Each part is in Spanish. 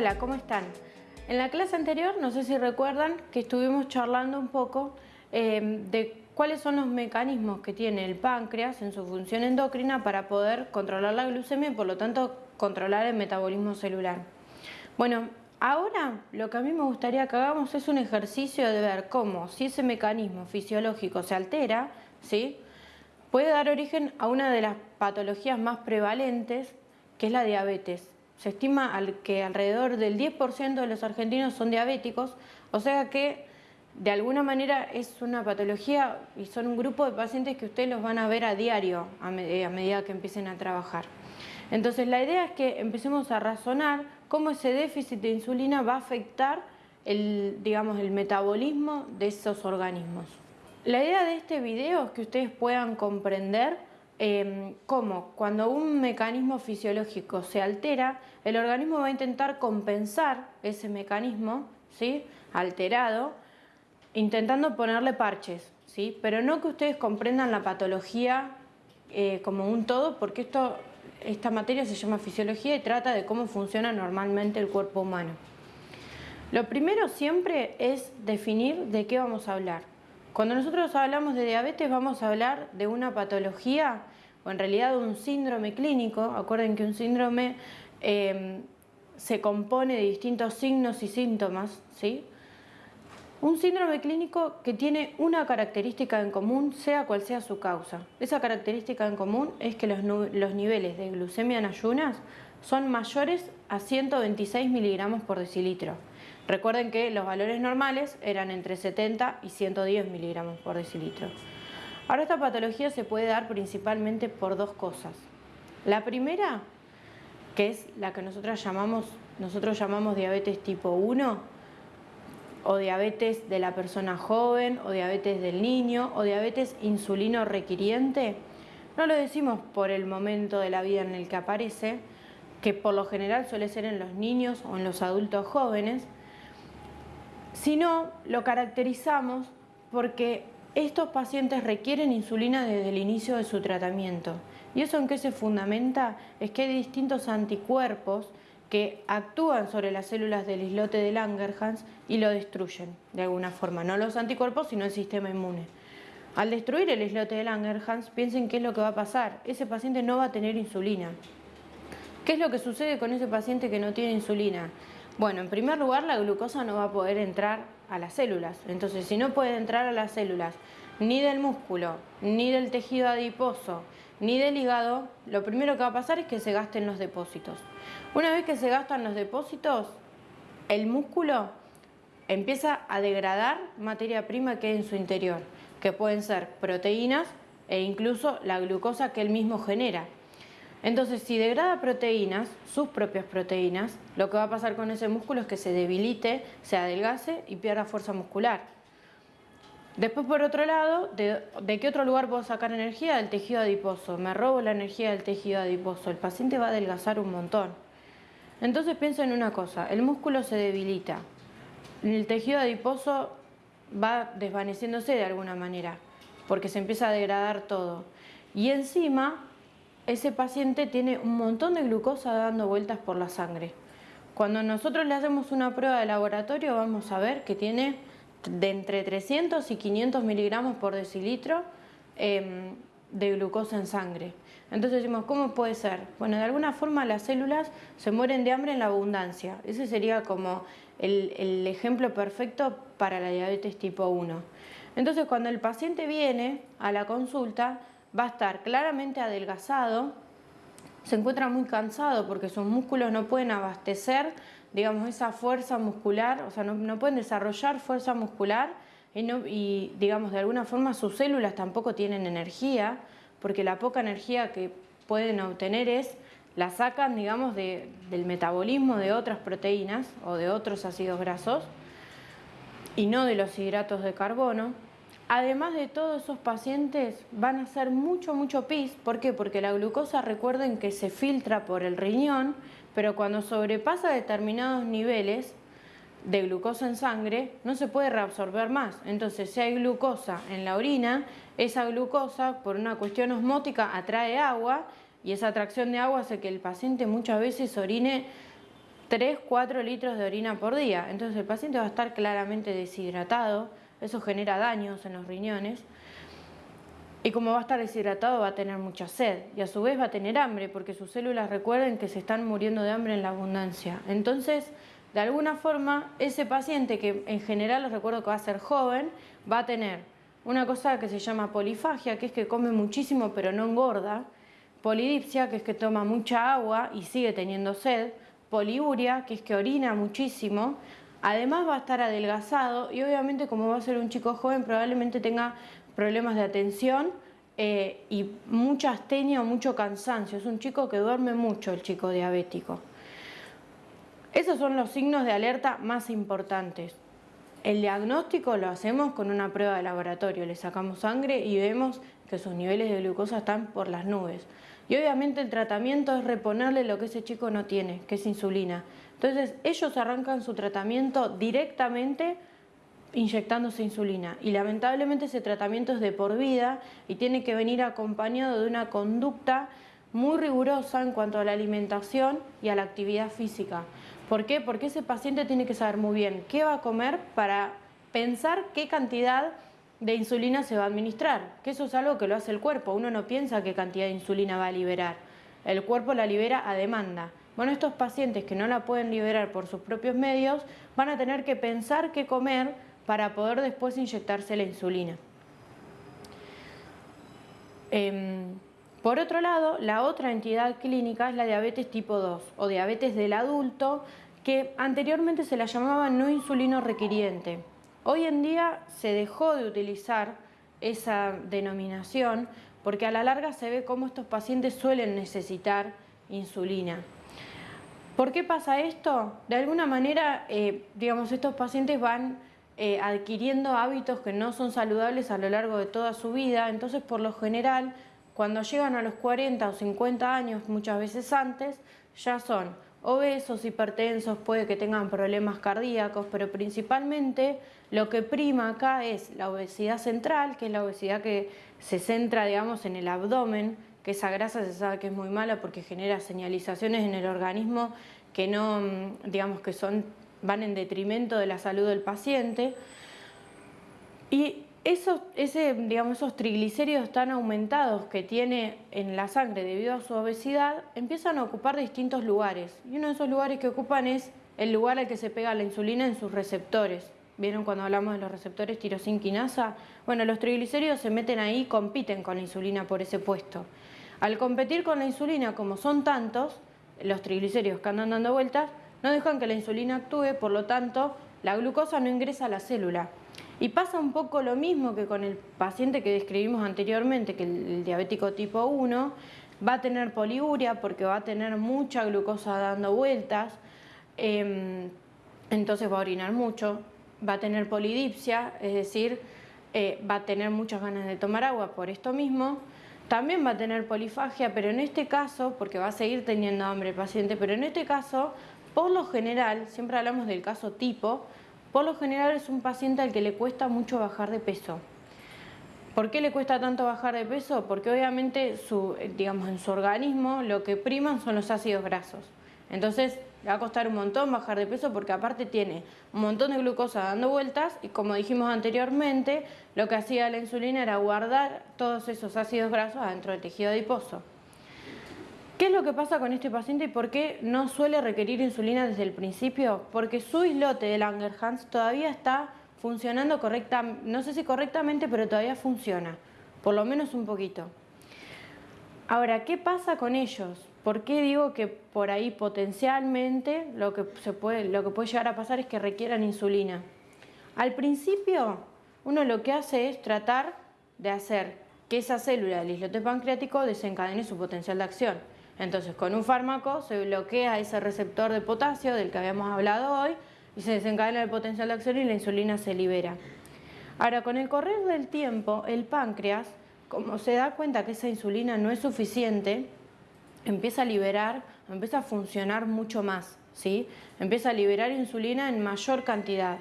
Hola, ¿cómo están? En la clase anterior, no sé si recuerdan, que estuvimos charlando un poco eh, de cuáles son los mecanismos que tiene el páncreas en su función endocrina para poder controlar la glucemia y por lo tanto controlar el metabolismo celular. Bueno, ahora lo que a mí me gustaría que hagamos es un ejercicio de ver cómo si ese mecanismo fisiológico se altera, ¿sí? puede dar origen a una de las patologías más prevalentes, que es la diabetes. Se estima que alrededor del 10% de los argentinos son diabéticos, o sea que de alguna manera es una patología y son un grupo de pacientes que ustedes los van a ver a diario a, medida que empiecen a trabajar. Entonces la idea es que empecemos a razonar cómo ese déficit de insulina va a afectar el, digamos, el metabolismo de esos organismos. La idea de este video es que ustedes puedan comprender eh, cómo cuando un mecanismo fisiológico se altera, el organismo va a intentar compensar ese mecanismo ¿sí? alterado, intentando ponerle parches, ¿sí? pero no que ustedes comprendan la patología eh, como un todo, porque esto, esta materia se llama fisiología y trata de cómo funciona normalmente el cuerpo humano. Lo primero siempre es definir de qué vamos a hablar. Cuando nosotros hablamos de diabetes vamos a hablar de una patología o en realidad un síndrome clínico. Acuerden que un síndrome eh, se compone de distintos signos y síntomas. ¿sí? Un síndrome clínico que tiene una característica en común, sea cual sea su causa. Esa característica en común es que los niveles de glucemia en ayunas son mayores a 126 miligramos por decilitro. Recuerden que los valores normales eran entre 70 y 110 miligramos por decilitro. Ahora esta patología se puede dar principalmente por dos cosas. La primera, que es la que nosotros llamamos, nosotros llamamos diabetes tipo 1, o diabetes de la persona joven, o diabetes del niño, o diabetes insulino requiriente. No lo decimos por el momento de la vida en el que aparece, que por lo general suele ser en los niños o en los adultos jóvenes, sino lo caracterizamos porque estos pacientes requieren insulina desde el inicio de su tratamiento. ¿Y eso en qué se fundamenta? Es que hay distintos anticuerpos que actúan sobre las células del islote de Langerhans y lo destruyen de alguna forma. No los anticuerpos, sino el sistema inmune. Al destruir el islote de Langerhans, piensen qué es lo que va a pasar. Ese paciente no va a tener insulina. ¿Qué es lo que sucede con ese paciente que no tiene insulina? Bueno, en primer lugar la glucosa no va a poder entrar a las células. Entonces, si no puede entrar a las células ni del músculo, ni del tejido adiposo, ni del hígado, lo primero que va a pasar es que se gasten los depósitos. Una vez que se gastan los depósitos, el músculo empieza a degradar materia prima que hay en su interior, que pueden ser proteínas e incluso la glucosa que él mismo genera. Entonces, si degrada proteínas, sus propias proteínas, lo que va a pasar con ese músculo es que se debilite, se adelgase y pierda fuerza muscular. Después, por otro lado, ¿de, qué otro lugar puedo sacar energía? Del tejido adiposo. Me robo la energía del tejido adiposo. El paciente va a adelgazar un montón. Entonces pienso en una cosa, el músculo se debilita, el tejido adiposo va desvaneciéndose de alguna manera, porque se empieza a degradar todo. Y encima ese paciente tiene un montón de glucosa dando vueltas por la sangre. Cuando nosotros le hacemos una prueba de laboratorio vamos a ver que tiene de entre 300 y 500 miligramos por decilitro em, de glucosa en sangre. Entonces decimos, ¿cómo puede ser? Bueno, de alguna forma las células se mueren de hambre en la abundancia. Ese sería como el, el ejemplo perfecto para la diabetes tipo 1. Entonces cuando el paciente viene a la consulta, va a estar claramente adelgazado, se encuentra muy cansado porque sus músculos no pueden abastecer, digamos, esa fuerza muscular, o sea, no, pueden desarrollar fuerza muscular y, y, digamos, de alguna forma sus células tampoco tienen energía, porque la poca energía que pueden obtener es, la sacan, digamos, del metabolismo de otras proteínas o de otros ácidos grasos y no de los hidratos de carbono. Además de todos esos pacientes van a hacer mucho, mucho pis. ¿Por qué? Porque la glucosa, recuerden que se filtra por el riñón, pero cuando sobrepasa determinados niveles de glucosa en sangre, no se puede reabsorber más. Entonces, si hay glucosa en la orina, esa glucosa, por una cuestión osmótica, atrae agua y esa atracción de agua hace que el paciente muchas veces orine 3, 4 litros de orina por día. Entonces el paciente va a estar claramente deshidratado, eso genera daños en los riñones. Y como va a estar deshidratado va a tener mucha sed y a su vez va a tener hambre porque sus células recuerden que se están muriendo de hambre en la abundancia. Entonces, de alguna forma, ese paciente que en general les recuerdo que va a ser joven, va a tener una cosa que se llama polifagia, que es que come muchísimo pero no engorda, polidipsia, que es que toma mucha agua y sigue teniendo sed, poliuria, que es que orina muchísimo, además va a estar adelgazado y obviamente como va a ser un chico joven probablemente tenga problemas de atención eh, y mucha astenia o mucho cansancio. Es un chico que duerme mucho, el chico diabético. Esos son los signos de alerta más importantes. El diagnóstico lo hacemos con una prueba de laboratorio, le sacamos sangre y vemos que sus niveles de glucosa están por las nubes. Y obviamente el tratamiento es reponerle lo que ese chico no tiene, que es insulina. Entonces ellos arrancan su tratamiento directamente inyectándose insulina y lamentablemente ese tratamiento es de por vida y tiene que venir acompañado de una conducta muy rigurosa en cuanto a la alimentación y a la actividad física. ¿Por qué? Porque ese paciente tiene que saber muy bien qué va a comer para pensar qué cantidad de insulina se va a administrar, que eso es algo que lo hace el cuerpo, uno no piensa qué cantidad de insulina va a liberar, el cuerpo la libera a demanda. Bueno, estos pacientes que no la pueden liberar por sus propios medios van a tener que pensar qué comer para poder después inyectarse la insulina. Em, por otro lado, la otra entidad clínica es la diabetes tipo 2 o diabetes del adulto que anteriormente se la llamaba no insulino requiriente. Hoy en día se dejó de utilizar esa denominación porque a la larga se ve cómo estos pacientes suelen necesitar insulina. ¿Por qué pasa esto? De alguna manera, eh, digamos, estos pacientes van eh, adquiriendo hábitos que no son saludables a lo largo de toda su vida, entonces por lo general cuando llegan a los 40 o 50 años, muchas veces antes, ya son obesos, hipertensos, puede que tengan problemas cardíacos, pero principalmente lo que prima acá es la obesidad central, que es la obesidad que se centra, digamos, en el abdomen, que esa grasa se sabe que es muy mala porque genera señalizaciones en el organismo que no, mm, digamos, que son van en detrimento de la salud del paciente. Y esos, digamos, esos triglicéridos tan aumentados que tiene en la sangre debido a su obesidad empiezan a ocupar distintos lugares. Y uno de esos lugares que ocupan es el lugar al que se pega la insulina en sus receptores. ¿Vieron cuando hablamos de los receptores tirosinquinasa? Bueno, los triglicéridos se meten ahí y compiten con la insulina por ese puesto. Al competir con la insulina, como son tantos, los triglicéridos que andan dando vueltas, no dejan que la insulina actúe, por lo tanto, la glucosa no ingresa a la célula. Y pasa un poco lo mismo que con el paciente que describimos anteriormente, que el, diabético tipo 1 va a tener poliuria porque va a tener mucha glucosa dando vueltas, em, entonces va a orinar mucho, va a tener polidipsia, es decir, eh, va a tener muchas ganas de tomar agua por esto mismo, también va a tener polifagia, pero en este caso, porque va a seguir teniendo hambre el paciente, pero en este caso por lo general, siempre hablamos del caso tipo, por lo general es un paciente al que le cuesta mucho bajar de peso. ¿Por qué le cuesta tanto bajar de peso? Porque obviamente su, digamos, en su organismo lo que priman son los ácidos grasos. Entonces le va a costar un montón bajar de peso porque aparte tiene un montón de glucosa dando vueltas y como dijimos anteriormente, lo que hacía la insulina era guardar todos esos ácidos grasos adentro del tejido adiposo. ¿Qué es lo que pasa con este paciente y por qué no suele requerir insulina desde el principio? Porque su islote de Langerhans todavía está funcionando correctamente, no sé si correctamente, pero todavía funciona, por lo menos un poquito. Ahora, ¿qué pasa con ellos? ¿Por qué digo que por ahí potencialmente lo que, se puede, lo que puede llegar a pasar es que requieran insulina? Al principio, uno lo que hace es tratar de hacer que esa célula del islote pancreático desencadene su potencial de acción. Entonces, con un fármaco se bloquea ese receptor de potasio del que habíamos hablado hoy y se desencadena el potencial de acción y la insulina se libera. Ahora, con el correr del tiempo, el páncreas, como se da cuenta que esa insulina no es suficiente, empieza a liberar, empieza a funcionar mucho más, ¿sí? Empieza a liberar insulina en mayor cantidad.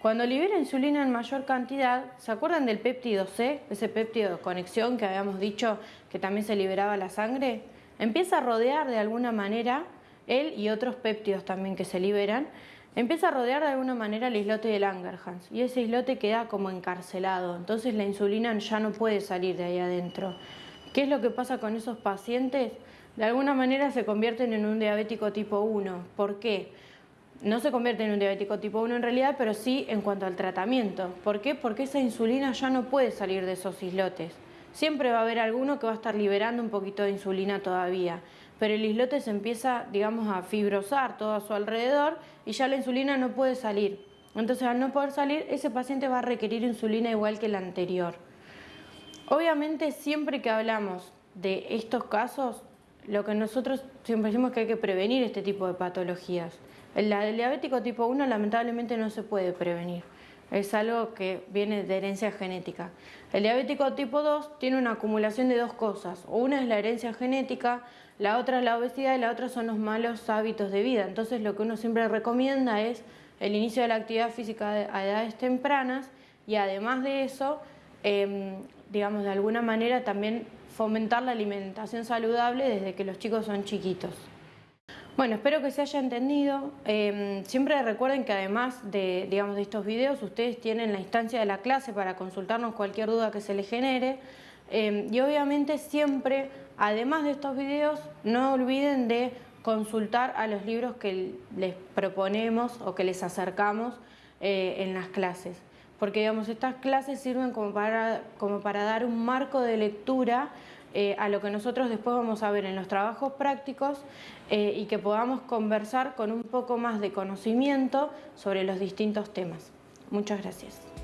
Cuando libera insulina en mayor cantidad, ¿se acuerdan del péptido C? Ese péptido de conexión que habíamos dicho que también se liberaba la sangre empieza a rodear de alguna manera él y otros péptidos también que se liberan, empieza a rodear de alguna manera el islote de Langerhans y ese islote queda como encarcelado, entonces la insulina ya no puede salir de ahí adentro. ¿Qué es lo que pasa con esos pacientes? De alguna manera se convierten en un diabético tipo 1. ¿Por qué? No se convierte en un diabético tipo 1 en realidad, pero sí en cuanto al tratamiento. ¿Por qué? Porque esa insulina ya no puede salir de esos islotes. Siempre va a haber alguno que va a estar liberando un poquito de insulina todavía pero el islote se empieza, digamos, a fibrosar todo a su alrededor y ya la insulina no puede salir. Entonces, al no poder salir, ese paciente va a requerir insulina igual que el anterior. Obviamente, siempre que hablamos de estos casos, lo que nosotros siempre decimos es que hay que prevenir este tipo de patologías. El, el diabético tipo 1 lamentablemente no se puede prevenir. Es algo que viene de herencia genética. El diabético tipo 2 tiene una acumulación de dos cosas. Una es la herencia genética, la otra es la obesidad y la otra son los malos hábitos de vida. Entonces lo que uno siempre recomienda es el inicio de la actividad física a edades tempranas y además de eso, em, digamos de alguna manera también fomentar la alimentación saludable desde que los chicos son chiquitos. Bueno, espero que se haya entendido. Em, siempre recuerden que además de, digamos, de estos videos, ustedes tienen la instancia de la clase para consultarnos cualquier duda que se les genere. Em, y obviamente siempre, además de estos videos, no olviden de consultar a los libros que les proponemos o que les acercamos eh, en las clases. Porque digamos, estas clases sirven como para, como para dar un marco de lectura eh, a lo que nosotros después vamos a ver en los trabajos prácticos eh, y que podamos conversar con un poco más de conocimiento sobre los distintos temas. Muchas gracias.